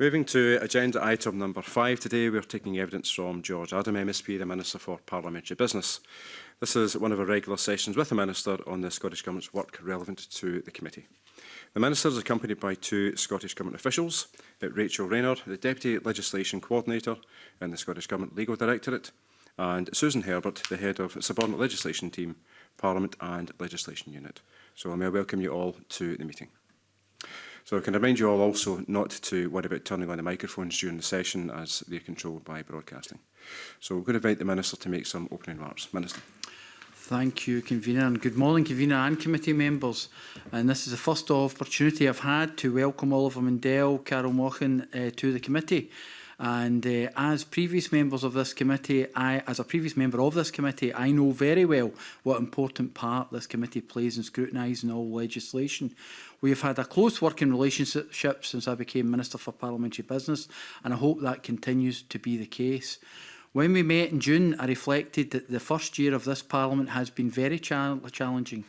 Moving to agenda item number five, today we are taking evidence from George Adam MSP, the Minister for Parliamentary Business. This is one of our regular sessions with the Minister on the Scottish Government's work relevant to the committee. The Minister is accompanied by two Scottish Government officials, uh, Rachel Raynor, the Deputy Legislation Coordinator in the Scottish Government Legal Directorate, and Susan Herbert, the Head of Subordinate Legislation Team, Parliament and Legislation Unit. So I may welcome you all to the meeting. So I can remind you all also not to worry about turning on the microphones during the session as they're controlled by broadcasting. So we're going to invite the Minister to make some opening remarks. Minister. Thank you, Convener, and good morning, Convener and committee members. And this is the first opportunity I've had to welcome Oliver Mundell, Carol Mochan uh, to the committee. And uh, as previous members of this committee, I, as a previous member of this committee, I know very well what important part this committee plays in scrutinising all legislation. We have had a close working relationship since I became Minister for Parliamentary Business and I hope that continues to be the case. When we met in June, I reflected that the first year of this Parliament has been very challenging.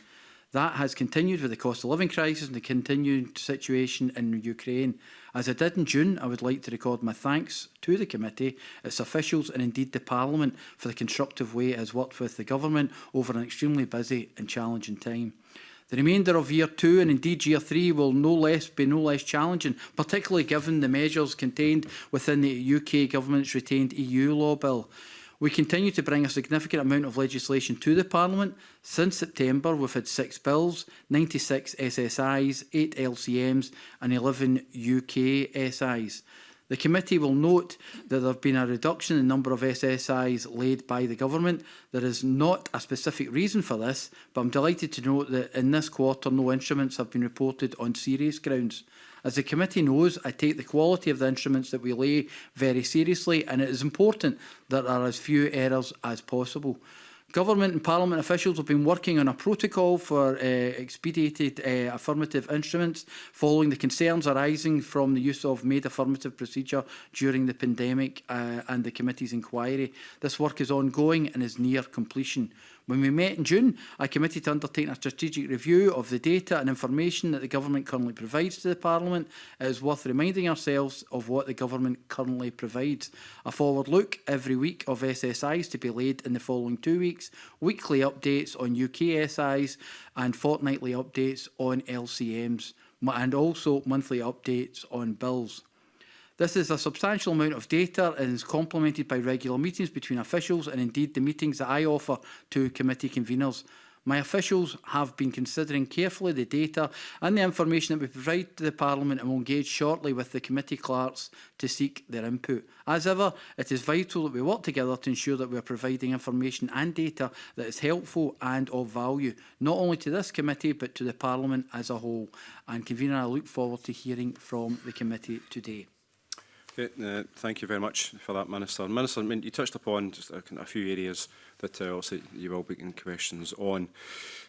That has continued with the cost of living crisis and the continued situation in Ukraine. As I did in June, I would like to record my thanks to the committee, its officials and indeed the Parliament for the constructive way it has worked with the government over an extremely busy and challenging time. The remainder of year two and indeed year three will no less be no less challenging, particularly given the measures contained within the UK government's retained EU law bill. We continue to bring a significant amount of legislation to the Parliament. Since September, we've had six bills, 96 SSIs, eight LCMs and 11 UK SIs. The committee will note that there have been a reduction in the number of SSIs laid by the government. There is not a specific reason for this, but I'm delighted to note that in this quarter no instruments have been reported on serious grounds. As the committee knows, I take the quality of the instruments that we lay very seriously and it is important that there are as few errors as possible. Government and Parliament officials have been working on a protocol for uh, expedited uh, affirmative instruments following the concerns arising from the use of made affirmative procedure during the pandemic uh, and the committee's inquiry. This work is ongoing and is near completion. When we met in June, I committed to undertaking a strategic review of the data and information that the Government currently provides to the Parliament. It is worth reminding ourselves of what the Government currently provides. A forward look every week of SSIs to be laid in the following two weeks, weekly updates on UK SIs and fortnightly updates on LCMs, and also monthly updates on bills. This is a substantial amount of data and is complemented by regular meetings between officials and indeed the meetings that I offer to committee conveners. My officials have been considering carefully the data and the information that we provide to the Parliament and will engage shortly with the committee clerks to seek their input. As ever, it is vital that we work together to ensure that we are providing information and data that is helpful and of value, not only to this committee but to the Parliament as a whole. And convener, I look forward to hearing from the committee today. Okay, uh, thank you very much for that, Minister. Minister, I mean, you touched upon just a, a few areas that uh, also you will be getting questions on.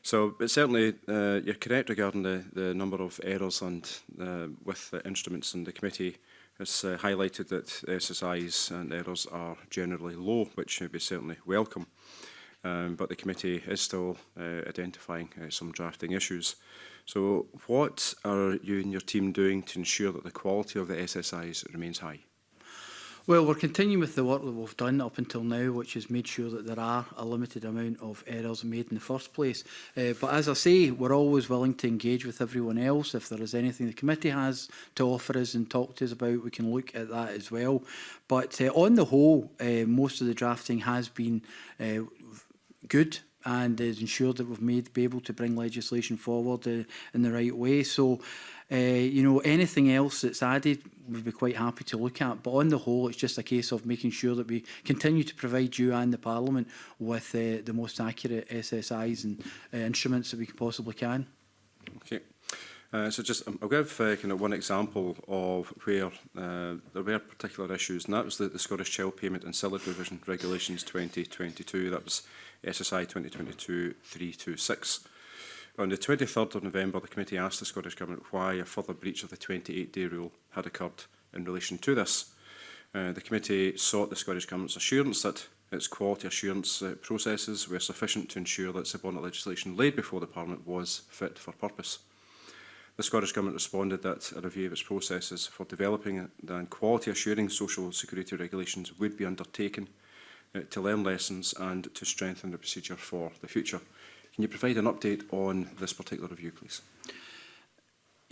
So, but certainly uh, you're correct regarding the, the number of errors and uh, with the instruments and the committee has uh, highlighted that SSIs and errors are generally low, which be certainly welcome um, but the committee is still uh, identifying uh, some drafting issues. So what are you and your team doing to ensure that the quality of the SSIs remains high? Well, we're continuing with the work that we've done up until now, which has made sure that there are a limited amount of errors made in the first place. Uh, but as I say, we're always willing to engage with everyone else. If there is anything the committee has to offer us and talk to us about, we can look at that as well. But uh, on the whole, uh, most of the drafting has been uh, good and has ensured that we've made be able to bring legislation forward uh, in the right way. So, uh, you know, anything else that's added, we'd be quite happy to look at. But on the whole, it's just a case of making sure that we continue to provide you and the Parliament with uh, the most accurate SSIs and uh, instruments that we possibly can. Okay. Uh, so just um, I'll give uh, kind of one example of where uh, there were particular issues, and that was the, the Scottish Child Payment and Salary Provision Regulations 2022. That was SSI 2022-326. On the 23rd of November, the committee asked the Scottish Government why a further breach of the 28-day rule had occurred in relation to this. Uh, the committee sought the Scottish Government's assurance that its quality assurance uh, processes were sufficient to ensure that subordinate legislation laid before the Parliament was fit for purpose. The Scottish Government responded that a review of its processes for developing and quality assuring social security regulations would be undertaken uh, to learn lessons and to strengthen the procedure for the future. Can you provide an update on this particular review, please?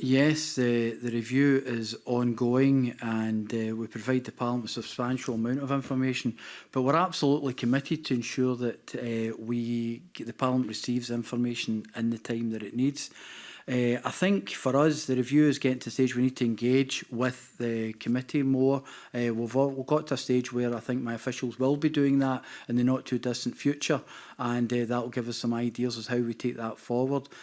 Yes, the, the review is ongoing and uh, we provide the Parliament with a substantial amount of information, but we're absolutely committed to ensure that uh, we the Parliament receives information in the time that it needs. Uh, I think for us, the review is getting to a stage we need to engage with the committee more. Uh, we've, all, we've got to a stage where I think my officials will be doing that in the not too distant future, and uh, eh, that will give us some ideas as how we take that forward.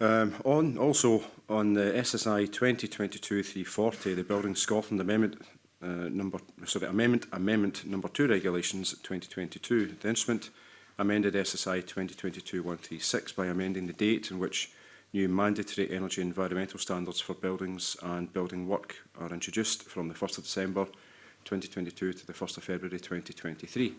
Um, on, also on the SSI 2022-340, the Building Scotland Amendment uh, number, sorry, Amendment Amendment number 2 regulations 2022, the instrument amended SSI 2022-136 by amending the date in which new mandatory energy and environmental standards for buildings and building work are introduced from the 1st of December 2022 to the 1st of February 2023.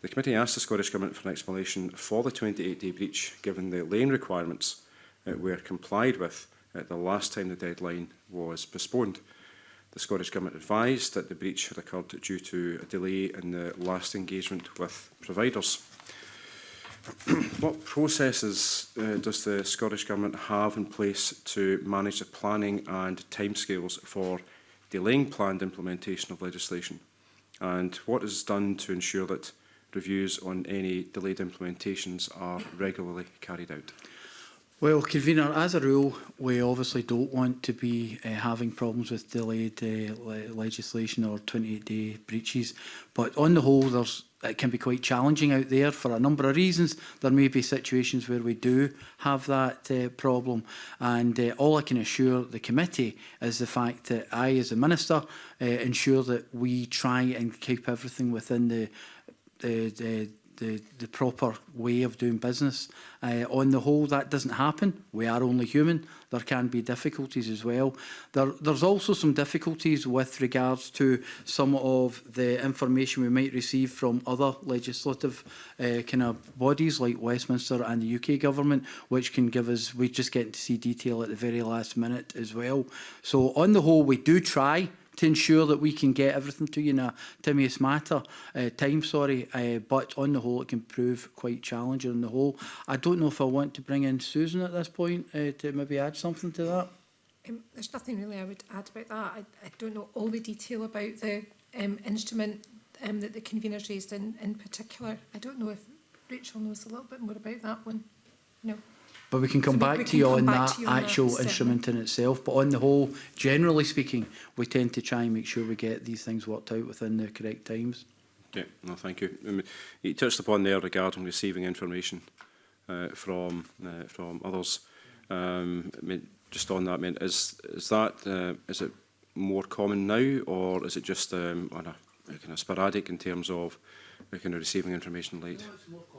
The committee asked the Scottish Government for an explanation for the 28-day breach, given the lane requirements uh, were complied with uh, the last time the deadline was postponed. The Scottish Government advised that the breach had occurred due to a delay in the last engagement with providers. what processes uh, does the Scottish Government have in place to manage the planning and timescales for delaying planned implementation of legislation? And what is done to ensure that reviews on any delayed implementations are regularly carried out? Well, convener, as a rule, we obviously don't want to be uh, having problems with delayed uh, le legislation or 28-day breaches. But on the whole, there's, it can be quite challenging out there for a number of reasons. There may be situations where we do have that uh, problem. And uh, all I can assure the committee is the fact that I, as a minister, uh, ensure that we try and keep everything within the the, the, the, the proper way of doing business. Uh, on the whole, that doesn't happen. We are only human. There can be difficulties as well. There, there's also some difficulties with regards to some of the information we might receive from other legislative uh, kind of bodies like Westminster and the UK government, which can give us, we just get to see detail at the very last minute as well. So on the whole, we do try to ensure that we can get everything to you in a timeous matter, uh, time, sorry, uh, but on the whole it can prove quite challenging on the whole. I don't know if I want to bring in Susan at this point uh, to maybe add something to that. Um, there's nothing really I would add about that. I, I don't know all the detail about the um, instrument um, that the conveners raised in, in particular. I don't know if Rachel knows a little bit more about that one. No. But we can come so back to you on that you actual that instrument in itself. But on the whole, generally speaking, we tend to try and make sure we get these things worked out within the correct times. Yeah, no, thank you. Um, you touched upon there regarding receiving information uh, from uh, from others. Um, I mean, just on that, I mean, is is that uh, is it more common now, or is it just um, on a kind of sporadic in terms of we're kind of receiving information late?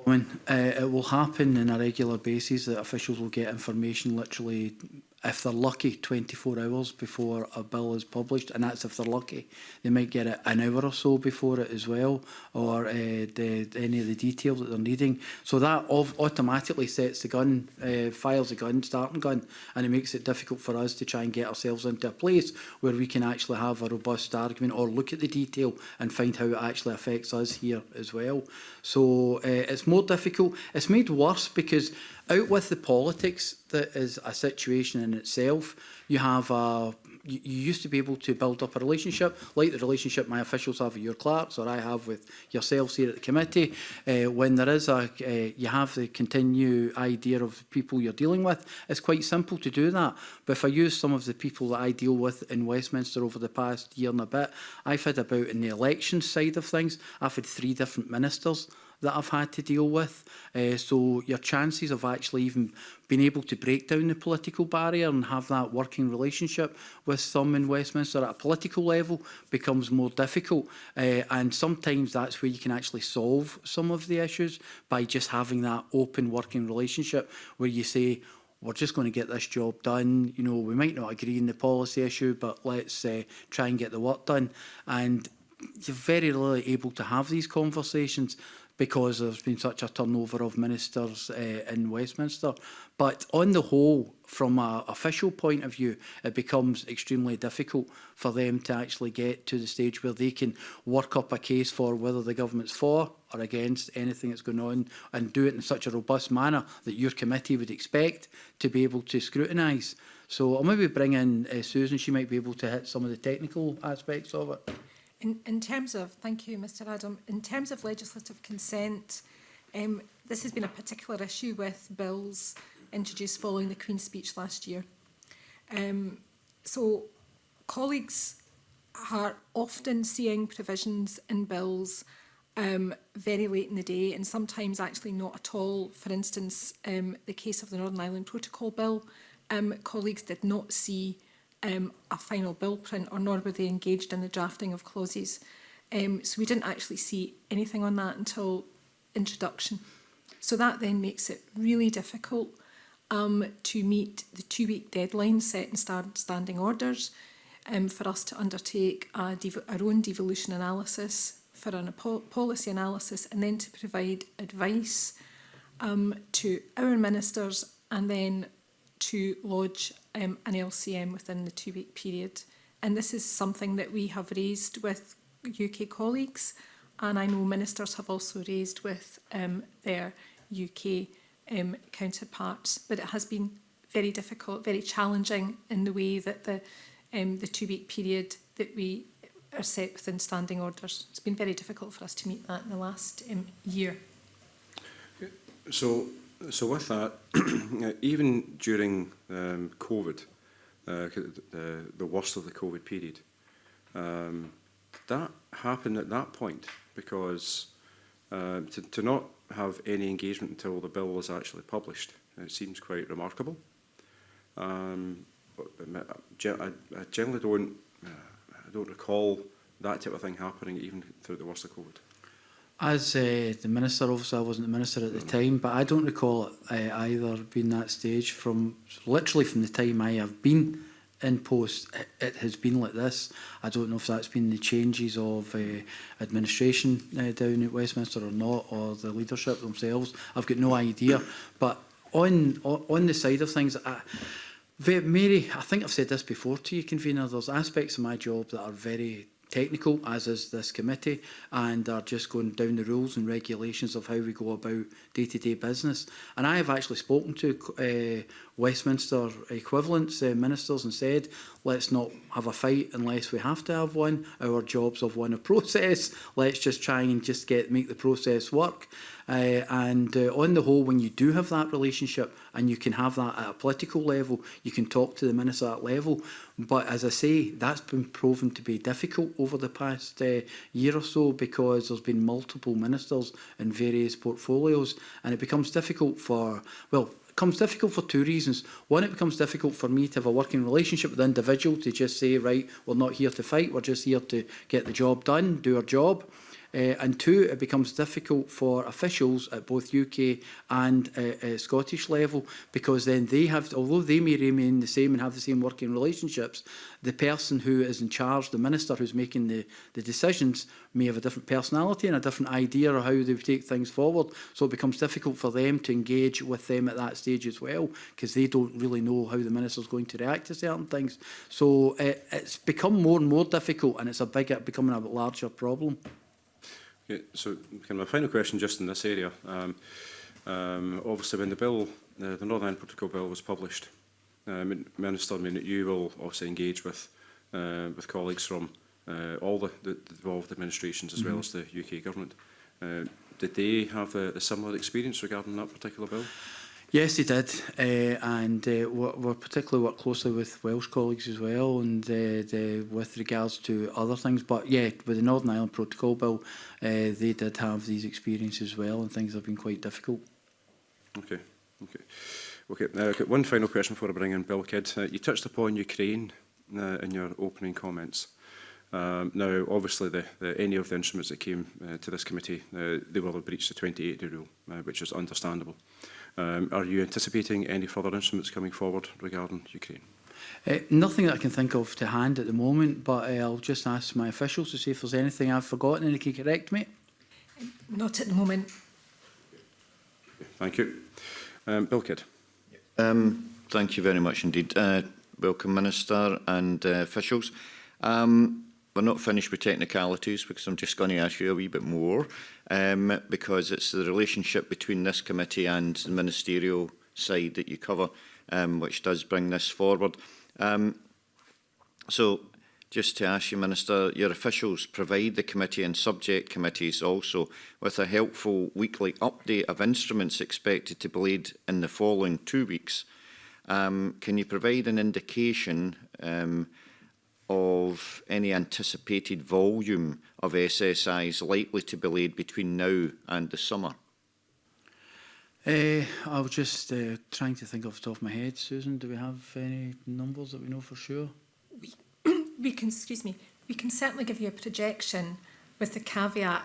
When, uh, it will happen on a regular basis that officials will get information literally if they're lucky, 24 hours before a bill is published, and that's if they're lucky. They might get it an hour or so before it as well, or uh, the, any of the details that they're needing. So that automatically sets the gun, uh, fires the gun, starting gun, and it makes it difficult for us to try and get ourselves into a place where we can actually have a robust argument or look at the detail and find how it actually affects us here as well. So uh, it's more difficult. It's made worse because Out with the politics that is a situation in itself. You have a you used to be able to build up a relationship, like the relationship my officials have with your clerks or I have with yourselves here at the committee. Uh, when there is a, uh, you have the continue idea of people you're dealing with, it's quite simple to do that. But if I use some of the people that I deal with in Westminster over the past year and a bit, I've had about in the election side of things, I've had three different ministers that I've had to deal with. Uh, so your chances of actually even being able to break down the political barrier and have that working relationship with some in Westminster at a political level becomes more difficult. Uh, and sometimes that's where you can actually solve some of the issues by just having that open working relationship where you say, we're just going to get this job done. You know, we might not agree on the policy issue, but let's uh, try and get the work done. And you're very rarely able to have these conversations. because there's been such a turnover of ministers uh, in Westminster. But on the whole, from an official point of view, it becomes extremely difficult for them to actually get to the stage where they can work up a case for whether the government's for or against anything that's going on and do it in such a robust manner that your committee would expect to be able to scrutinise. So I'll maybe bring in uh, Susan, she might be able to hit some of the technical aspects of it in, in terms of, thank you Mr Adam, in terms of legislative consent, um, this has been a particular issue with bills introduced following the Queen's speech last year. Um, so colleagues are often seeing provisions in bills um, very late in the day and sometimes actually not at all. For instance, um, the case of the Northern Ireland Protocol Bill, um, colleagues did not see um, a final bill print or nor were they engaged in the drafting of clauses. Um, so we didn't actually see anything on that until introduction. So that then makes it really difficult um, to meet the two-week deadline set in stand standing orders um, for us to undertake our own devolution analysis for a policy analysis and then to provide advice um, to our ministers and then to lodge um, an LCM within the two-week period. And this is something that we have raised with UK colleagues, and I know ministers have also raised with um, their UK um, counterparts, but it has been very difficult, very challenging in the way that the, um, the two-week period that we are set within standing orders. It's been very difficult for us to meet that in the last um, year. So so with uh, that, even during um, COVID, uh, the, the worst of the COVID period, um, that happened at that point because uh, to, to not have any engagement until the bill was actually published, it seems quite remarkable. Um, I, I generally don't, uh, I don't recall that type of thing happening even through the worst of COVID. As uh, the minister, obviously I wasn't the minister at the mm. time, but I don't recall uh, either being that stage from literally from the time I have been in post, it, it has been like this. I don't know if that's been the changes of uh, administration uh, down at Westminster or not, or the leadership themselves. I've got no idea. But on on the side of things, I, Mary, I think I've said this before to you, convener, there's aspects of my job that are very technical, as is this committee, and are just going down the rules and regulations of how we go about day-to-day -day business. And I have actually spoken to uh, Westminster equivalents, uh, ministers, and said, let's not have a fight unless we have to have one. Our jobs have won a process. Let's just try and just get make the process work. Uh, and uh, on the whole, when you do have that relationship and you can have that at a political level, you can talk to the minister at level. But as I say, that's been proven to be difficult over the past uh, year or so because there's been multiple ministers in various portfolios, and it becomes difficult for well becomes difficult for two reasons. One, it becomes difficult for me to have a working relationship with the individual to just say, right, we're not here to fight, we're just here to get the job done, do our job. Uh, and two, it becomes difficult for officials at both UK and uh, uh, Scottish level because then they have, although they may remain the same and have the same working relationships, the person who is in charge, the minister who's making the, the decisions, may have a different personality and a different idea of how they would take things forward. So it becomes difficult for them to engage with them at that stage as well because they don't really know how the minister's going to react to certain things. So uh, it's become more and more difficult and it's a becoming a larger problem. so kind of my final question just in this area. Um, um, obviously when the bill, uh, the Northern Ireland Protocol Bill was published, um, Minister, I mean you will obviously engage with, uh, with colleagues from uh, all the, the involved administrations as mm -hmm. well mm-hmm. as the UK government. Uh, did they have a, a similar experience regarding that particular bill? Yes, he did, uh, and uh, we're particularly worked closely with Welsh colleagues as well, and uh, the, with regards to other things. But yeah, with the Northern Ireland Protocol Bill, they did have these experiences as well, and things have been quite difficult. Okay, okay, okay. Now I've got one final question before I bring in Bill Kidd. Uh, you touched upon Ukraine uh, in your opening comments. Um, now, obviously, the, the, any of the instruments that came uh, to this committee, they will have breached the 28-day rule, which is understandable. Um, are you anticipating any further instruments coming forward regarding Ukraine? Uh, nothing that I can think of to hand at the moment, but uh, I'll just ask my officials to see if there's anything I've forgotten and they can correct me. Not at the moment. Thank you. Um, Bill Kidd. Um, thank you very much indeed. Uh, welcome, Minister and uh, officials. Um, we're not finished with technicalities because I'm just going to ask you a wee bit more um, because it's the relationship between this committee and the ministerial side that you cover, um, which does bring this forward. Um, so just to ask you, Minister, your officials provide the committee and subject committees also with a helpful weekly update of instruments expected to be laid in the following two weeks. Um, can you provide an indication um, of any anticipated volume of SSIs likely to be laid between now and the summer? Uh, I was just uh, trying to think off the top of my head, Susan. Do we have any numbers that we know for sure? We, we can, excuse me, we can certainly give you a projection with the caveat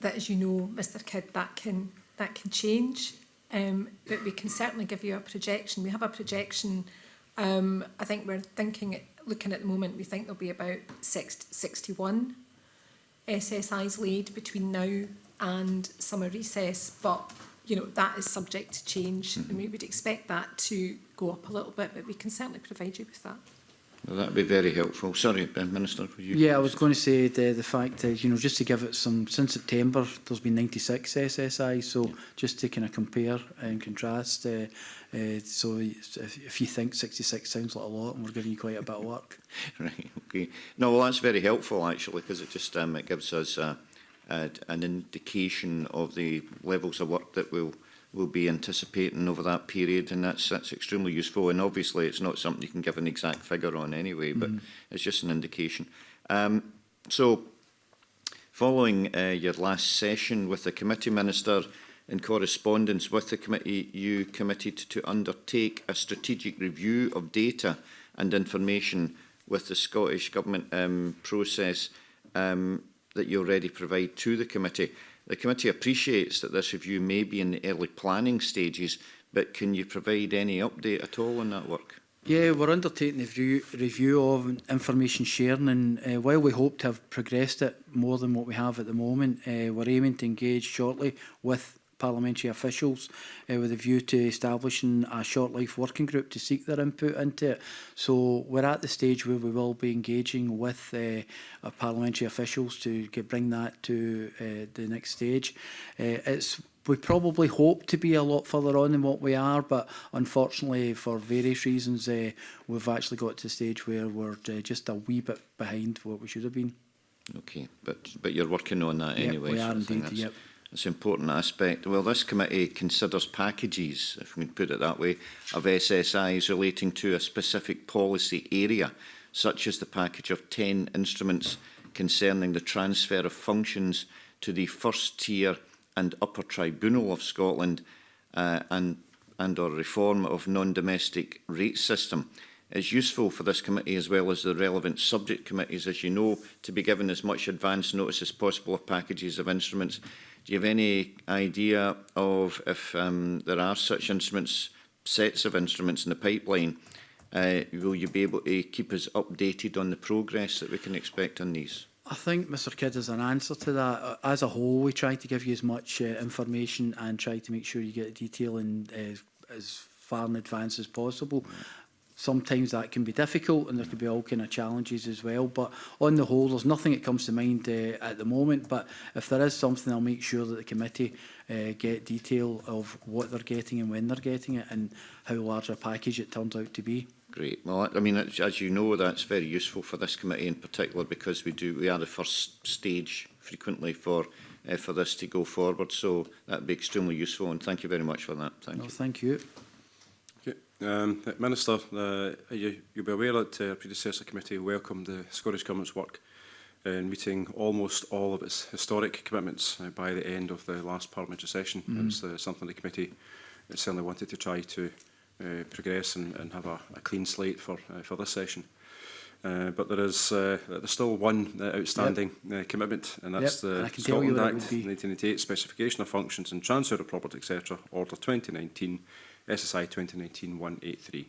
that, as you know, Mr. Kidd, that can that can change. Um, but we can certainly give you a projection. We have a projection. Um, I think we're thinking it looking at the moment, we think there'll be about 61 SSIs laid between now and summer recess, but you know that is subject to change, mm -hmm. and mm-hmm. we would expect that to go up a little bit, but we can certainly provide you with that. Well, would be very helpful. Sorry, Ben Minister, For you? Yeah, I was going to say the, uh, the fact that, you know, just to give it some, since September, there's been 96 SSI, so yeah. just to kind of compare and contrast, uh, uh, so if, if you think 66 sounds like a lot, and we're giving you quite a bit of work. right, okay. No, well, that's very helpful, actually, because it just um, it gives us uh, uh, an indication of the levels of work that we'll will be anticipating over that period, and that's that's extremely useful. And obviously, it's not something you can give an exact figure on anyway, but mm. it's just an indication. Um, so, following uh, your last session with the committee minister, in correspondence with the committee, you committed to undertake a strategic review of data and information with the Scottish Government um, process um, that you already provide to the committee. The committee appreciates that this review may be in the early planning stages, but can you provide any update at all on that work? Yeah, we're undertaking a review, review of information sharing and uh, while we hope to have progressed it more than what we have at the moment, uh, we're aiming to engage shortly with parliamentary officials uh, with a view to establishing a short life working group to seek their input into it. So we're at the stage where we will be engaging with uh, parliamentary officials to get, bring that to uh, the next stage. Uh, it's we probably hope to be a lot further on than what we are, but unfortunately, for various reasons, uh, we've actually got to the stage where we're uh, just a wee bit behind what we should have been. Okay, but but you're working on that yep, anyway. We are so indeed. Yep. That's an important aspect. Well, this committee considers packages, if we can put it that way, of SSIs relating to a specific policy area, such as the package of 10 instruments concerning the transfer of functions to the first tier and upper tribunal of Scotland uh, and, and or reform of non-domestic rate system. It's useful for this committee as well as the relevant subject committees, as you know, to be given as much advance notice as possible of packages of instruments Do you have any idea of if um, there are such instruments, sets of instruments in the pipeline? Uh, will you be able to keep us updated on the progress that we can expect on these? I think, Mr Kidd, as an answer to that, uh, as a whole, we try to give you as much uh, information and try to make sure you get detail in uh, as far in advance as possible sometimes that can be difficult and there could be all kind of challenges as well. But on the whole, there's nothing that comes to mind uh, at the moment. But if there is something, I'll make sure that the committee uh, get detail of what they're getting and when they're getting it and how large a package it turns out to be. Great. Well, I mean, as you know, that's very useful for this committee in particular because we do we are the first stage frequently for uh, for this to go forward. So that'd be extremely useful, and thank you very much for that. Thank no, you. Thank you. Um, Minister, uh, you, you'll be aware that our predecessor committee welcomed the Scottish Government's work in meeting almost all of its historic commitments uh, by the end of the last parliamentary session. Mm. It was uh, something the committee certainly wanted to try to uh, progress and, and have a, a clean slate for uh, for this session. Uh, but there is uh, there's still one uh, outstanding yep. uh, commitment, and that's yep. the and Scotland Act 1988 specification of functions and transfer of property, etc. Order 2019 SSI 2019-183.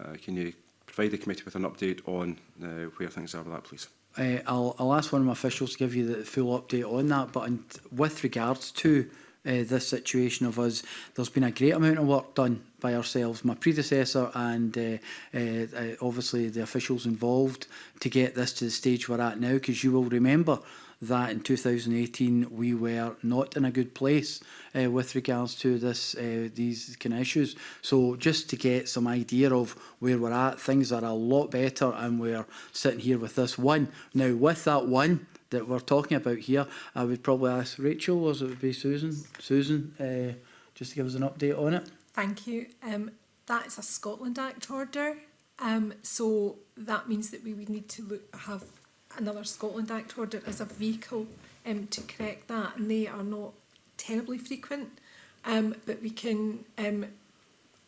Uh, can you provide the committee with an update on uh, where things are with that, please? Uh, I'll, I'll ask one of my officials to give you the full update on that, but in, with regards to uh, this situation of us. There's been a great amount of work done by ourselves, my predecessor and uh, uh, obviously the officials involved to get this to the stage we're at now because you will remember that in 2018 we were not in a good place uh, with regards to this uh, these kind of issues. So just to get some idea of where we're at, things are a lot better and we're sitting here with this one. Now with that one, that we're talking about here, I would probably ask Rachel, or it would be Susan, Susan, uh, just to give us an update on it. Thank you. Um, that's a Scotland Act order. Um, so that means that we would need to look, have another Scotland Act order as a vehicle um, to correct that and they are not terribly frequent um, but we can um,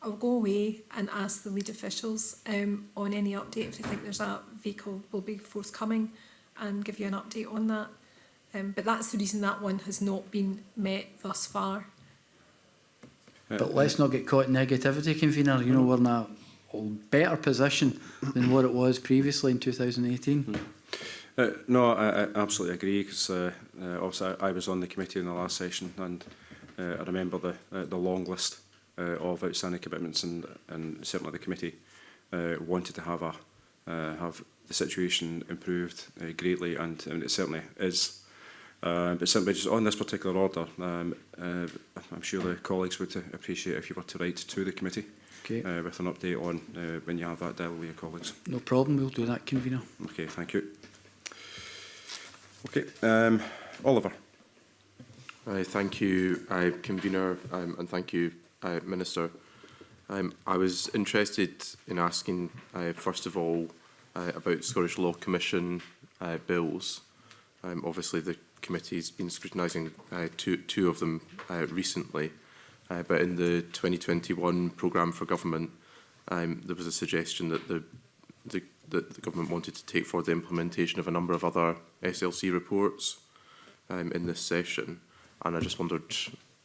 I'll go away and ask the lead officials um, on any update if they think there's a vehicle will be forthcoming and give you an update on that um, but that's the reason that one has not been met thus far. But let's not get caught in negativity, convener. You know, we're in a better position than what it was previously in 2018. Uh, no, I, I absolutely agree because uh, uh, obviously I, I was on the committee in the last session and uh, I remember the uh, the long list uh, of outstanding commitments and and certainly the committee uh, wanted to have a uh, have the situation improved uh, greatly and, and it certainly is. Uh, but simply just on this particular order, um, uh, I'm sure the colleagues would appreciate if you were to write to the committee okay. uh, with an update on uh, when you have that deal with your colleagues. No problem, we'll do that, convener. Okay, thank you. Okay. Um, Oliver. I thank you, I, convener, um, and thank you, uh, Minister. Um, I was interested in asking, uh, first of all, uh, about Scottish Law Commission uh, bills. Um, obviously, the committee's been scrutinising uh, two, two of them uh, recently, uh, but in the 2021 programme for government, um, there was a suggestion that the, the that the government wanted to take for the implementation of a number of other SLC reports um, in this session. And I just wondered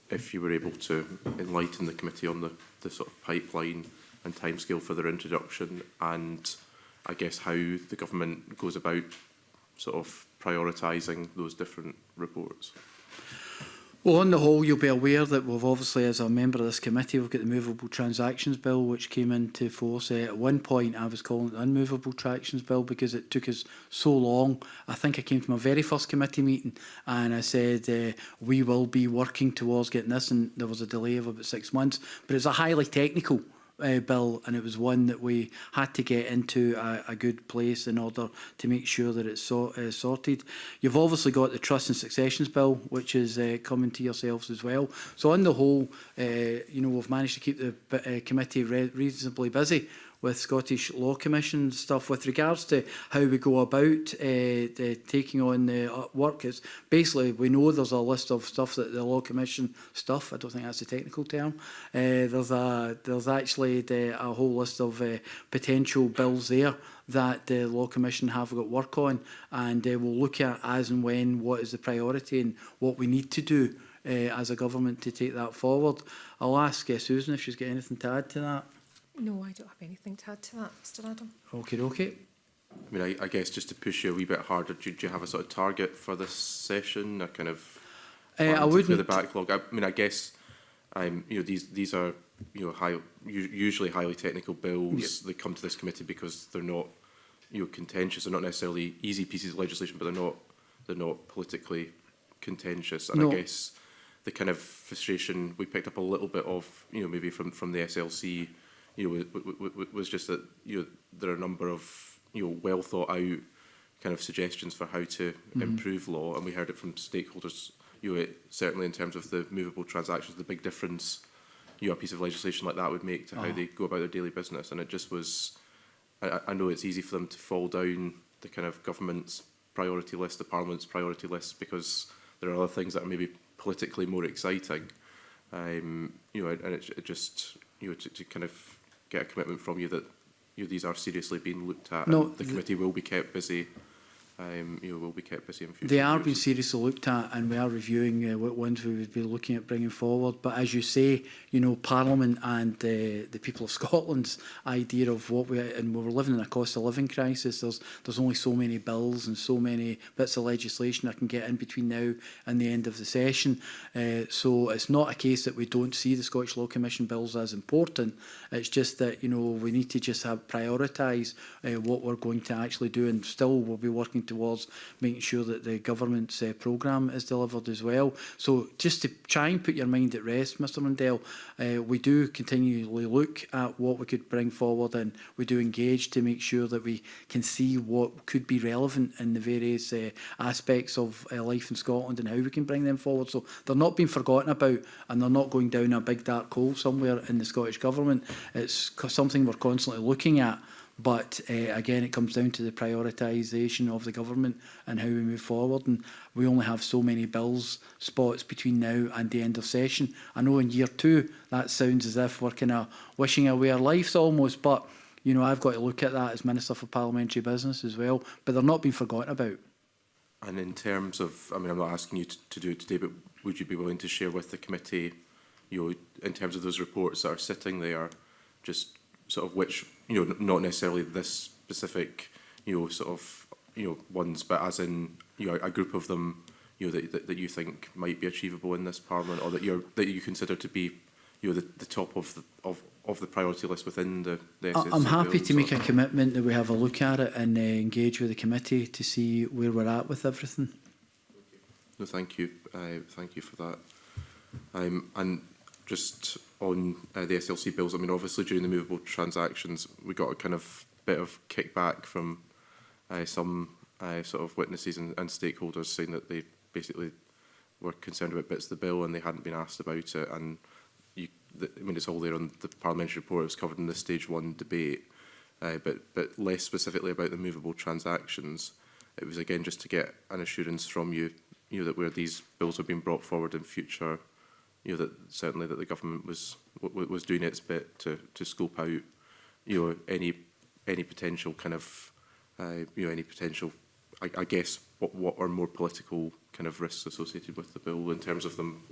if you were able to enlighten the committee on the, the sort of pipeline and timescale for their introduction and I guess how the government goes about sort of prioritising those different reports. Well, on the whole, you'll be aware that we've obviously, as a member of this committee, we've got the Movable Transactions Bill, which came into force. Uh, at one point, I was calling it the Unmovable Transactions Bill because it took us so long. I think I came to my very first committee meeting and I said, uh, we will be working towards getting this, and there was a delay of about six months. But it's a highly technical uh, bill, and it was one that we had to get into a, a good place in order to make sure that it's so, uh, sorted. You've obviously got the Trust and Successions Bill, which is uh, coming to yourselves as well. So on the whole, uh, you know, we've managed to keep the uh, committee re reasonably busy with Scottish Law Commission stuff with regards to how we go about uh, the, taking on the uh, work. It's basically, we know there's a list of stuff that the Law Commission stuff, I don't think that's a technical term, uh, there's, a, there's actually the, uh, a whole list of uh, potential bills there that the Law Commission have got work on and uh, we'll look at as and when what is the priority and what we need to do uh, as a government to take that forward. I'll ask uh, Susan if she's got anything to add to that. No, I don't have anything to add to that, Mr Adam. Okay, okay. I mean, I, I guess just to push you a wee bit harder, do, do you have a sort of target for this session? A kind of uh, I wouldn't. the backlog. I, I mean, I guess um, you know these these are you know high, usually highly technical bills. yep. that come to this committee because they're not you know contentious. They're not necessarily easy pieces of legislation, but they're not they're not politically contentious. And no. I guess the kind of frustration we picked up a little bit of, you know, maybe from from the SLC you know, was just that you know, there are a number of you know, well thought out kind of suggestions for how to mm. improve law, and we heard it from stakeholders. You know, it, certainly in terms of the movable transactions, the big difference you know, a piece of legislation like that would make to oh. how ah. they go about their daily business, and it just was. I, I know it's easy for them to fall down the kind of government's priority list, the parliament's priority list, because there are other things that are maybe politically more exciting. Um, you know, and it, it just you know to, to kind of get a commitment from you that you know, these are seriously being looked at no, and the committee will be kept busy um, you know, will be kept the same future They are years. being seriously looked at and we are reviewing uh, what ones we would be looking at bringing forward. But as you say, you know, Parliament and uh, the people of Scotland's idea of what we, and we're living in a cost of living crisis, there's, there's only so many bills and so many bits of legislation I can get in between now and the end of the session. Uh, so it's not a case that we don't see the Scottish Law Commission bills as important. It's just that, you know, we need to just have prioritise uh, what we're going to actually do and still we'll be working working towards making sure that the government's uh, programme is delivered as well. So just to try and put your mind at rest, Mr Mundell, uh, we do continually look at what we could bring forward and we do engage to make sure that we can see what could be relevant in the various uh, aspects of uh, life in Scotland and how we can bring them forward. So they're not being forgotten about and they're not going down a big dark hole somewhere in the Scottish Government. It's something we're constantly looking at But uh, again, it comes down to the prioritisation of the government and how we move forward. And we only have so many bills spots between now and the end of session. I know in year two, that sounds as if we're kind of wishing away our lives almost, but you know, I've got to look at that as Minister for Parliamentary Business as well. But they're not being forgotten about. And in terms of, I mean, I'm not asking you to, to do it today, but would you be willing to share with the committee, you know, in terms of those reports that are sitting there, just sort of which you know not necessarily this specific you know sort of you know ones, but as in you know a group of them you know that, that, that you think might be achievable in this parliament, or that you're that you consider to be you know the, the top of the of of the priority list within the, the I'm happy to make a commitment that we have a look at it and uh, engage with the committee to see where we're at with everything. No, thank you. Uh, thank you for that. Um, and just on uh, the SLC bills. I mean, obviously during the movable transactions, we got a kind of bit of kickback from uh, some uh, sort of witnesses and, and stakeholders saying that they basically were concerned about bits of the bill and they hadn't been asked about it. And you, the, I mean, it's all there on the parliamentary report. It was covered in the stage one debate, uh, but but less specifically about the movable transactions. It was again just to get an assurance from you, you know, that where these bills have been brought forward in future you know, that certainly that the government was was doing its bit to to scope out, you know, any any potential kind of, uh, you know, any potential, I, I guess, what what are more political kind of risks associated with the bill in terms of them,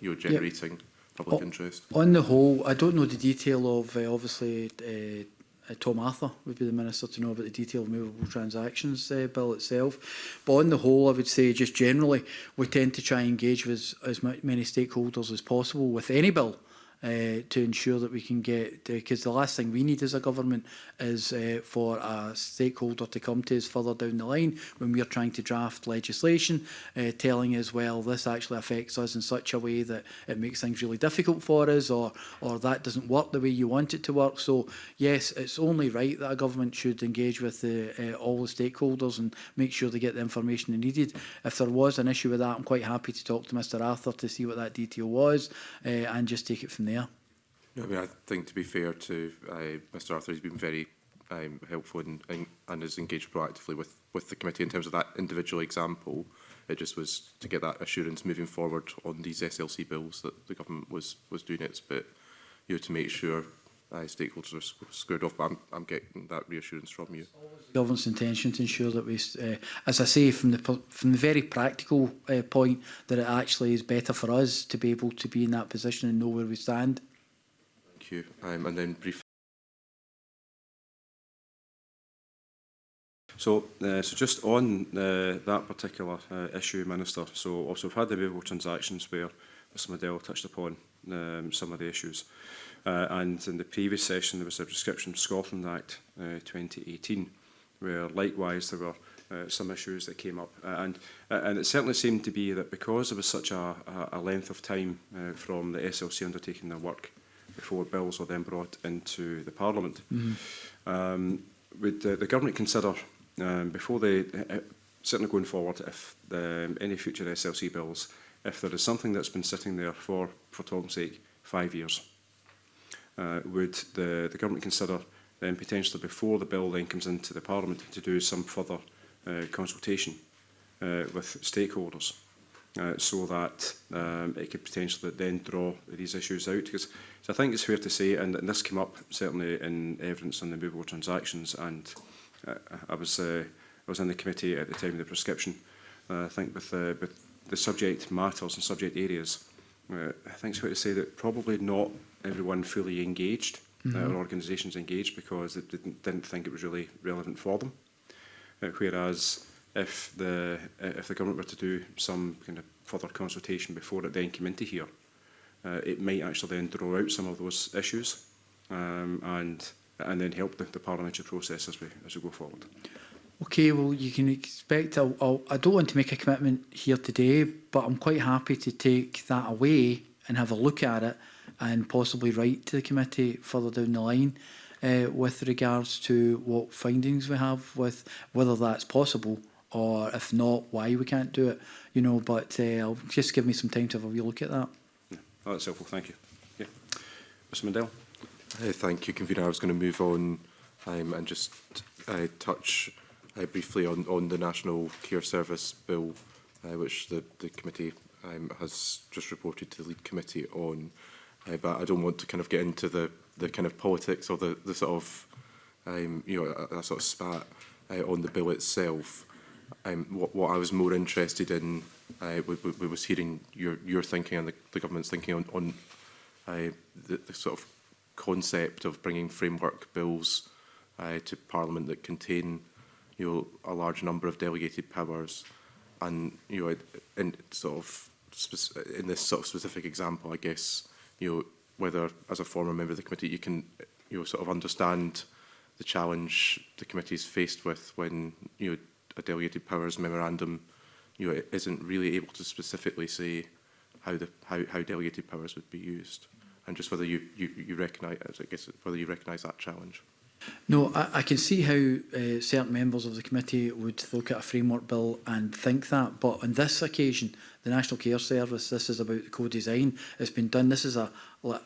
you know, generating. Yep public interest? On the whole, I don't know the detail of uh, obviously uh, Uh, Tom Arthur would be the Minister to know about the detail of movable transactions uh, bill itself. But on the whole, I would say just generally, we tend to try and engage with as many stakeholders as possible with any bill uh, to ensure that we can get, because the last thing we need as a government is uh, for a stakeholder to come to us further down the line when we're trying to draft legislation, uh, telling us, well, this actually affects us in such a way that it makes things really difficult for us or, or that doesn't work the way you want it to work. So yes, it's only right that a government should engage with the, uh, all the stakeholders and make sure they get the information they needed. If there was an issue with that, I'm quite happy to talk to Mr Arthur to see what that detail was uh, and just take it from there. No, I mean, I think to be fair to uh, Mr Arthur, he's been very um, helpful and, and, and has engaged proactively with, with the committee in terms of that individual example. It just was to get that assurance moving forward on these SLC bills that the government was was doing its bit, you know, to make sure uh, stakeholders are squared off. But I'm, I'm getting that reassurance from you. Government's intention to ensure that we, uh, as I say, from the from the very practical uh, point, that it actually is better for us to be able to be in that position and know where we stand. Thank you. Um, and then brief. So, uh, so just on uh, that particular uh, issue, Minister, so also we've had the available transactions where Mr Medell touched upon um, some of the issues. Uh, and in the previous session, there was a Prescription Scotland Act uh, 2018, where likewise there were uh, some issues that came up. Uh, and, uh, and it certainly seemed to be that because there was such a, a length of time uh, from the SLC undertaking their work before bills were then brought into the Parliament, mm -hmm. um, would the, uh, the government consider, um, before they, uh, uh certainly going forward, if the, um, any future SLC bills, if there is something that's been sitting there for, for Tom's sake, five years, uh, would the, the government consider then potentially before the bill then comes into the Parliament to do some further uh, consultation uh, with stakeholders uh, so that um, it could potentially then draw these issues out. Because so I think it's fair to say, and, and this came up certainly in evidence on the movable transactions, and uh, I was uh, I was in the committee at the time of the prescription. Uh, I think with, uh, with the subject matters and subject areas, uh, I think it's fair to say that probably not everyone fully engaged, uh, mm -hmm. our organisations engaged, because they didn't, didn't think it was really relevant for them. Uh, whereas if the uh, if the government were to do some kind of further consultation before it then came into here, uh, it might actually then draw out some of those issues um, and and then help the, the parliamentary process as we as we go forward. Okay, well, you can expect, I'll, I'll, I don't want to make a commitment here today, but I'm quite happy to take that away and have a look at it and possibly write to the committee further down the line uh, with regards to what findings we have with whether that's possible or if not, why we can't do it. You know, but uh, I'll just give me some time to have a real look at that. Yeah. Oh, that's helpful. Thank you. Yeah, Mr. Mandel. Hey, thank you, Convener. I was going to move on um, and just uh, touch uh, briefly on, on the National Care Service Bill, uh, which the, the committee um, has just reported to the lead committee on. Uh, Uh, but I don't want to kind of get into the, the kind of politics or the, the sort of, um, you know, that sort of spat uh, on the bill itself. Um, what, what I was more interested in uh, eh, we, we was hearing your, your thinking and the, the government's thinking on, on uh, the, the sort of concept of bringing framework bills uh, to Parliament that contain you know, a large number of delegated powers and you know, in sort of in this sort of specific example, I guess you know, whether as a former member of the committee you can you know, sort of understand the challenge the committee is faced with when you know, a delegated powers memorandum you know, isn't really able to specifically say how the how, how delegated powers would be used and just whether you, you, you recognise I guess whether you recognise that challenge. No, I, I can see how uh, certain members of the committee would look at a framework bill and think that, but on this occasion, the National Care Service, this is about the co-design. It's been done. This is a,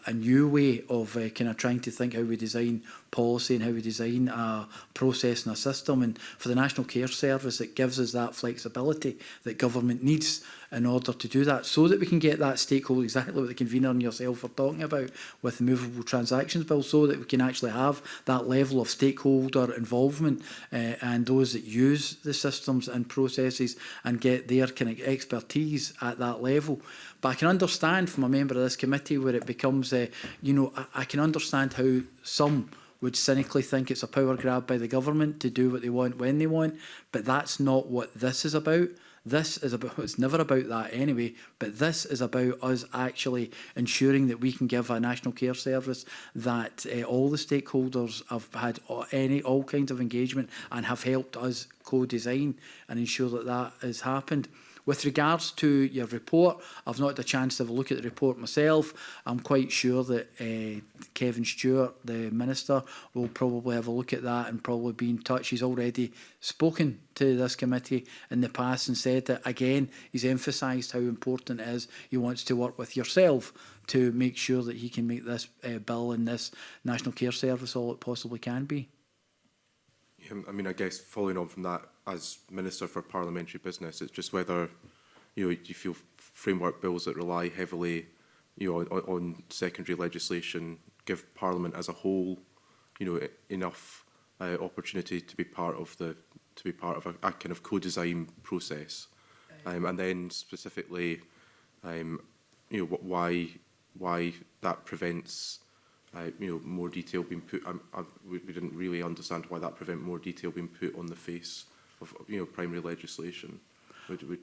a new way of uh, kind of trying to think how we design policy and how we design a process and a system. And for the National Care Service, it gives us that flexibility that government needs in order to do that so that we can get that stakeholder, exactly what the convener and yourself are talking about with the movable transactions bill, so that we can actually have that level of stakeholder involvement uh, and those that use the systems and processes and get their kind of expertise at that level. But I can understand from a member of this committee where it becomes, uh, you know, I, I can understand how some would cynically think it's a power grab by the government to do what they want when they want, but that's not what this is about. This is about, it's never about that anyway, but this is about us actually ensuring that we can give a national care service that uh, all the stakeholders have had any, all kinds of engagement and have helped us co-design and ensure that that has happened. With regards to your report, I've not had a chance to have a look at the report myself. I'm quite sure that uh, Kevin Stewart, the Minister, will probably have a look at that and probably be in touch. He's already spoken to this committee in the past and said that, again, he's emphasised how important it is he wants to work with yourself to make sure that he can make this uh, bill and this National Care Service all it possibly can be. I mean, I guess following on from that, as Minister for Parliamentary Business, it's just whether you know you feel framework bills that rely heavily you know on, on secondary legislation give Parliament as a whole you know enough uh, opportunity to be part of the to be part of a, a kind of co-design process, um, and then specifically, um, you know why why that prevents. Uh, you know, more detail being put. Um, I, uh, we didn't really understand why that prevent more detail being put on the face of, you know, primary legislation? Would, would,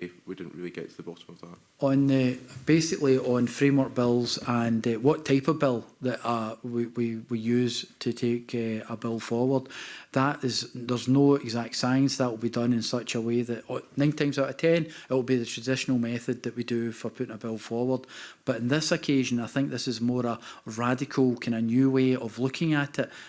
we, we didn't really get to the bottom of that. On uh, basically on framework bills and uh, what type of bill that uh, we, we, we use to take uh, a bill forward, that is there's no exact science that will be done in such a way that uh, nine times out of ten it will be the traditional method that we do for putting a bill forward. But in this occasion, I think this is more a radical kind of new way of looking at it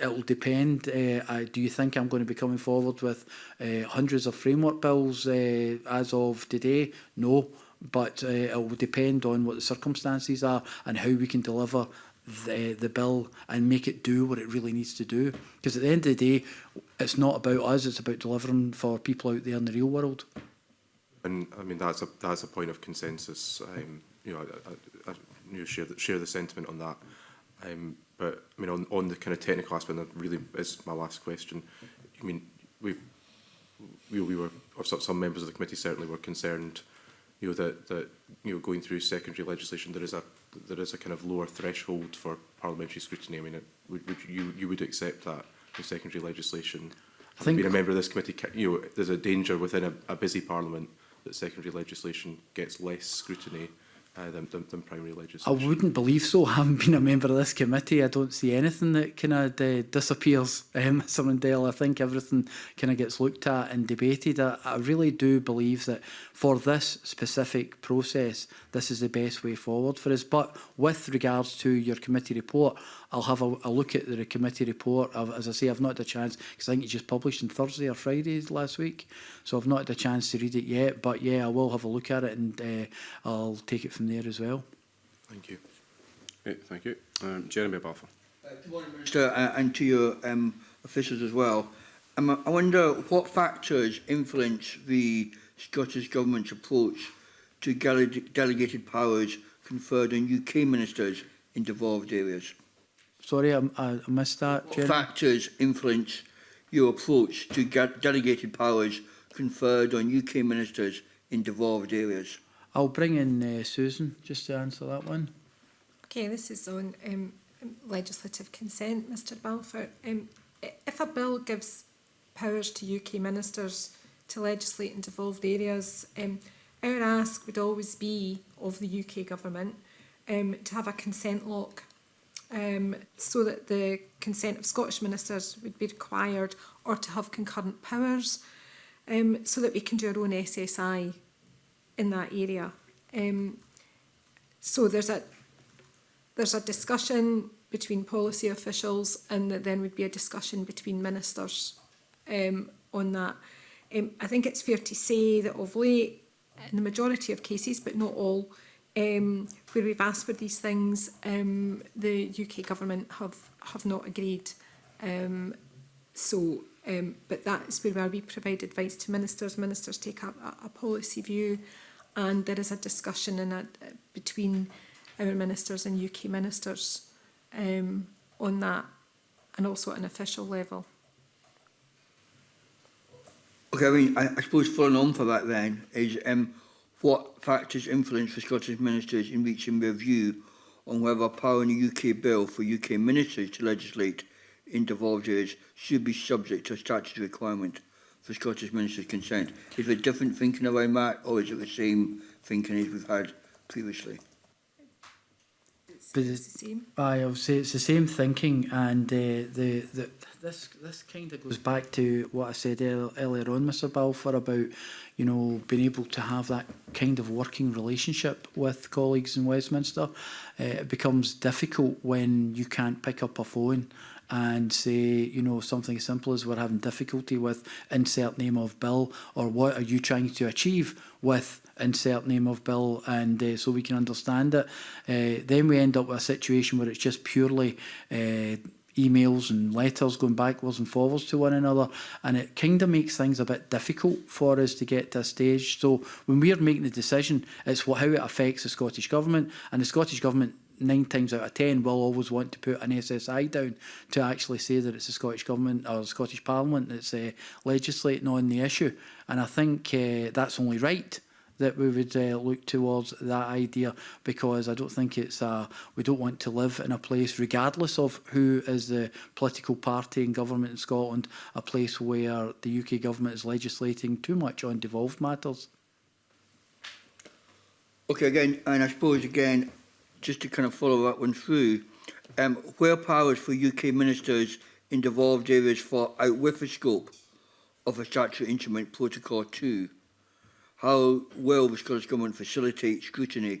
it'll depend. Uh, I, uh, do you think I'm going to be coming forward with uh, hundreds of framework bills uh, as of today? No, but uh, it will depend on what the circumstances are and how we can deliver the, the bill and make it do what it really needs to do. Because at the end of the day, it's not about us, it's about delivering for people out there in the real world. And I mean, that's a, that's a point of consensus. Um, you know, I, I, I you know, share, the, share the sentiment on that. Um, but I mean, on, on the kind of technical aspect, and that really is my last question. I mean, we, we, we were, or some members of the committee certainly were concerned, you know, that, that, you know, going through secondary legislation, there is a there is a kind of lower threshold for parliamentary scrutiny. I mean, it, would, would you you would accept that with secondary legislation? I think being a member of this committee, you know, there's a danger within a, a busy parliament that secondary legislation gets less scrutiny uh, than, than, than primary legislation. I wouldn't believe so. Having been a member of this committee, I don't see anything that kind of uh, disappears, um, Mr Mundell. I think everything kind of gets looked at and debated. I, I really do believe that for this specific process, this is the best way forward for us. But with regards to your committee report, I'll have a, a look at the committee report. I've, as I say, I've not had a chance because I think it just published on Thursday or Friday last week. So I've not had a chance to read it yet. But yeah, I will have a look at it and uh, I'll take it from there as well. Thank you. Great, thank you. Um, Jeremy Balfour. Uh, good morning, Minister, uh, and to your um, officials as well. Um, I wonder what factors influence the Scottish Government's approach to dele delegated powers conferred on UK ministers in devolved areas. Sorry, I, I missed that. What Jen? factors influence your approach to delegated powers conferred on UK ministers in devolved areas? I'll bring in uh, Susan just to answer that one. Okay, this is on um, legislative consent, Mr Balfour. Um, if a bill gives powers to UK ministers to legislate in devolved areas, um, our ask would always be of the UK government um, to have a consent lock um, so that the consent of Scottish ministers would be required or to have concurrent powers um, so that we can do our own SSI in that area. Um, so there's a, there's a discussion between policy officials and that then would be a discussion between ministers um, on that. Um, I think it's fair to say that of late, in the majority of cases, but not all, um, where we've asked for these things, um, the UK government have, have not agreed. Um, so, um, but that's where we provide advice to ministers. Ministers take up a, a policy view and there is a discussion in a, uh, between our ministers and UK ministers um, on that and also at an official level. Okay, I mean, I, I suppose following on for that then is um, What factors influence the Scottish ministers in reaching their view on whether powering a UK bill for UK ministers to legislate in devolved areas should be subject to a statutory requirement for Scottish ministers' consent? Is there different thinking around that, or is it the same thinking as we've had previously? it's, it's the same. I would say it's the same thinking, and uh, the, the this this kind of goes back to what I said earlier on, Mr. Balfour, about you know being able to have that kind of working relationship with colleagues in Westminster. Uh, it becomes difficult when you can't pick up a phone and say, you know, something as simple as we're having difficulty with insert name of bill or what are you trying to achieve with insert name of bill and uh, so we can understand it. Uh, then we end up with a situation where it's just purely uh, emails and letters going backwards and forwards to one another. And it kind of makes things a bit difficult for us to get to a stage. So when we're making the decision, it's what, how it affects the Scottish Government. And the Scottish Government nine times out of ten will always want to put an SSI down to actually say that it's the Scottish Government or the Scottish Parliament that's uh, legislating on the issue. And I think uh, that's only right that we would uh, look towards that idea because I don't think it's a, we don't want to live in a place, regardless of who is the political party in government in Scotland, a place where the UK government is legislating too much on devolved matters. Okay, again, and I suppose again, just to kind of follow that one through, um, where powers for UK ministers in devolved areas for out with the scope of a statutory instrument protocol 2 how well the Scottish Government facilitate scrutiny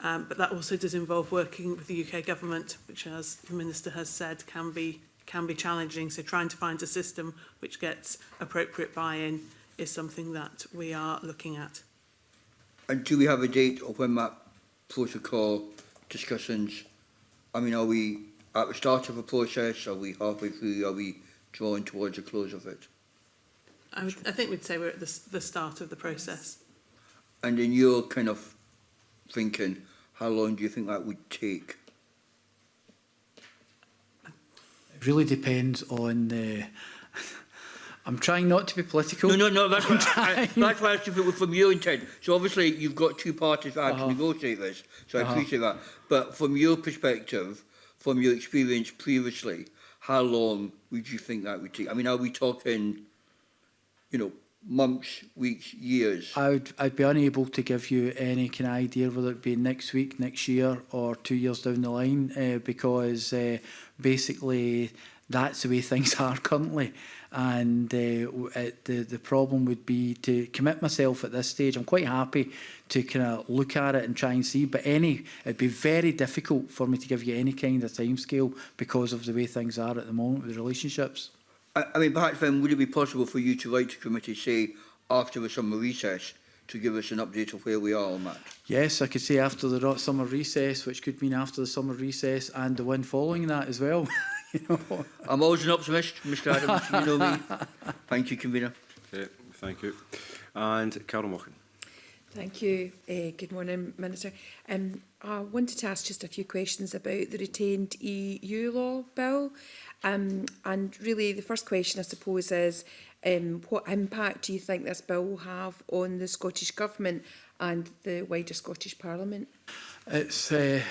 um, but that also does involve working with the UK government, which as the Minister has said, can be, can be challenging. So trying to find a system which gets appropriate buy-in is something that we are looking at. And do we have a date of when that protocol discussions, I mean, are we at the start of a process? Are we halfway through? Are we drawing towards the close of it? I, would, I think we'd say we're at the, the start of the process. And in your kind of thinking, how long do you think that would take? It really depends on the... Uh, I'm trying not to be political. No, no, no, that's, what, I, that's why I asked if it was from your intent. So obviously you've got two parties that uh -huh. to negotiate this, so uh -huh. I uh-huh. appreciate that. But from your perspective, from your experience previously, how long would you think that would take? I mean, are we talking you know, months, weeks, years? I'd, I'd be unable to give you any kind of idea whether it be next week, next year or two years down the line uh, because uh, basically that's the way things are currently. And uh, eh, it, the, the problem would be to commit myself at this stage. I'm quite happy to kind of look at it and try and see, but any it'd be very difficult for me to give you any kind of timescale because of the way things are at the moment with relationships. I, I mean, perhaps then would it be possible for you to write to committee, say, after the summer recess, to give us an update of where we are on that? Yes, I could say after the summer recess, which could mean after the summer recess and the one following that as well. you know. I'm always an optimist, Mr Adams, you know me. Thank you, Convener. Okay, thank you. And Carol Mochan. Thank you. Uh, good morning, Minister. Um, I wanted to ask just a few questions about the retained EU law bill. Um, and really the first question I suppose is um, what impact do you think this bill will have on the Scottish Government and the wider Scottish Parliament? It's, uh,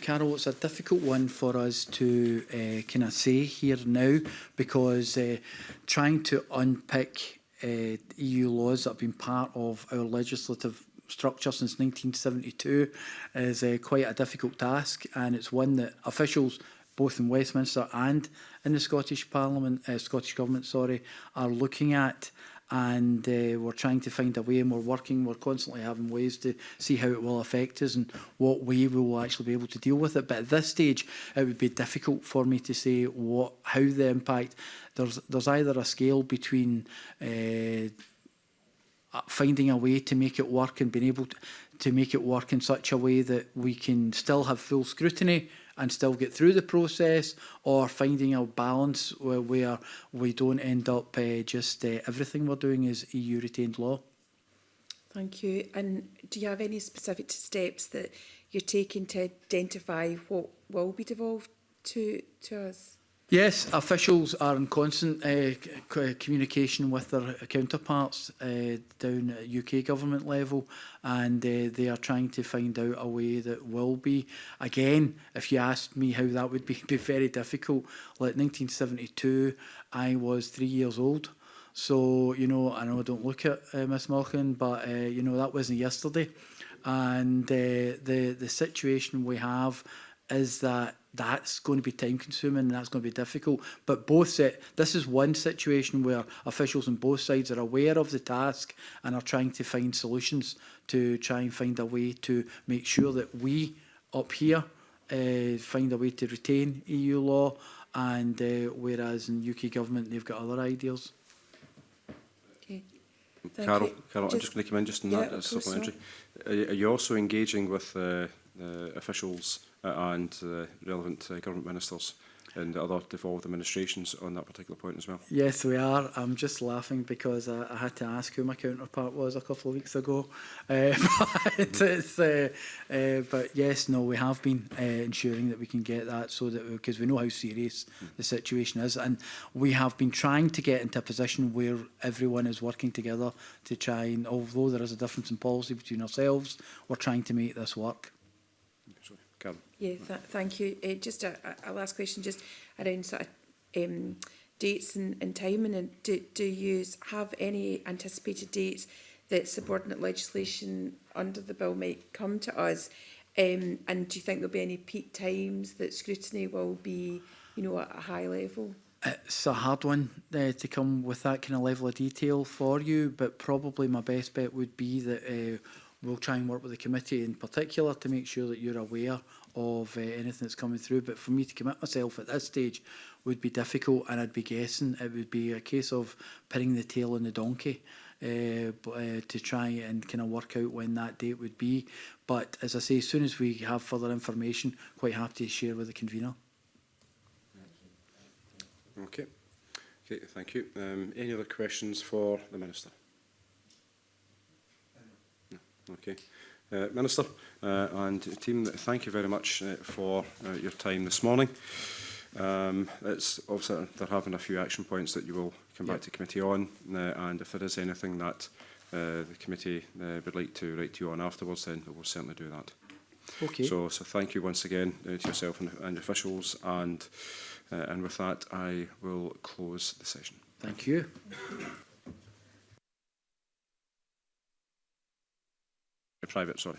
Carol, it's a difficult one for us to uh, kind of say here now because uh, trying to unpick uh, EU laws that have been part of our legislative structure since 1972 is uh, quite a difficult task and it's one that officials both in Westminster and in the Scottish Parliament, uh, Scottish Government, sorry, are looking at and uh, we're trying to find a way and we're working, we're constantly having ways to see how it will affect us and what way we will actually be able to deal with it. But at this stage, it would be difficult for me to say what, how the impact, there's, there's either a scale between uh, Uh, finding a way to make it work and being able to, to make it work in such a way that we can still have full scrutiny and still get through the process or finding a balance where, where we don't end up uh, just uh, everything we're doing is EU retained law. Thank you. And do you have any specific steps that you're taking to identify what will be devolved to, to us? Yes, officials are in constant uh, communication with their counterparts uh, down at UK government level and uh, they are trying to find out a way that will be. Again, if you asked me how that would be, be very difficult. Like 1972, I was three years old. So, you know, I know I don't look at uh, Miss Malkin, but, uh, you know, that wasn't yesterday. And uh, the, the situation we have is that that's going to be time consuming and that's going to be difficult. But both set, this is one situation where officials on both sides are aware of the task and are trying to find solutions to try and find a way to make sure that we up here uh, find a way to retain EU law and uh, whereas in UK government they've got other ideas. Okay. Thank Carol, you. Carol just, I'm just going to come in just on yeah, that supplementary. So. Are, you also engaging with uh, uh officials Uh, and relevant uh, government ministers and other devolved administrations on that particular point as well. Yes, we are. I'm just laughing because I, I had to ask who my counterpart was a couple of weeks ago. Uh, but, uh, uh, but, yes, no, we have been uh, ensuring that we can get that so that because we, we know how serious mm. the situation is, and we have been trying to get into a position where everyone is working together to try and although there is a difference in policy between ourselves, we're trying to make this work. Yeah, th thank you. Uh, just a, a last question, just around sort of um, dates and, and timing. And do, do you have any anticipated dates that subordinate legislation under the bill might come to us? Um, and do you think there'll be any peak times that scrutiny will be, you know, at a high level? It's a hard one uh, to come with that kind of level of detail for you, but probably my best bet would be that uh, we'll try and work with the committee in particular to make sure that you're aware of uh, anything that's coming through. But for me to commit myself at this stage would be difficult, and I'd be guessing it would be a case of pinning the tail on the donkey. Uh, uh, to try and kind of work out when that date would be. But as I say, as soon as we have further information, quite happy to share with the convener. Okay. Okay, thank you. Um, any other questions for the Minister? Okay. Uh, Minister uh, and team, thank you very much uh, for uh, your time this morning. Um, it's obviously they're having a few action points that you will come yep. back to committee on, uh, and if there is anything that uh, the committee uh, would like to write to you on afterwards, then we'll certainly do that. Okay. So, so thank you once again uh, to yourself and, and officials, and uh, and with that, I will close the session. Thank you. private, sorry.